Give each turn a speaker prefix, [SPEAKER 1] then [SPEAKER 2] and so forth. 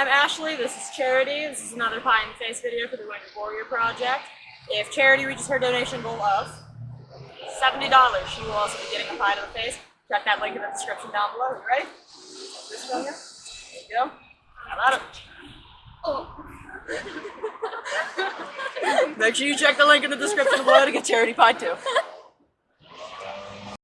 [SPEAKER 1] I'm Ashley. This is Charity. This is another pie in the face video for the Wounded Warrior Project. If Charity reaches her donation goal of $70, she will also be getting a pie to the face. Check that link in the description down below. You ready? This one here. There you go. How about it? Make sure you check the link in the description below to get Charity Pie too.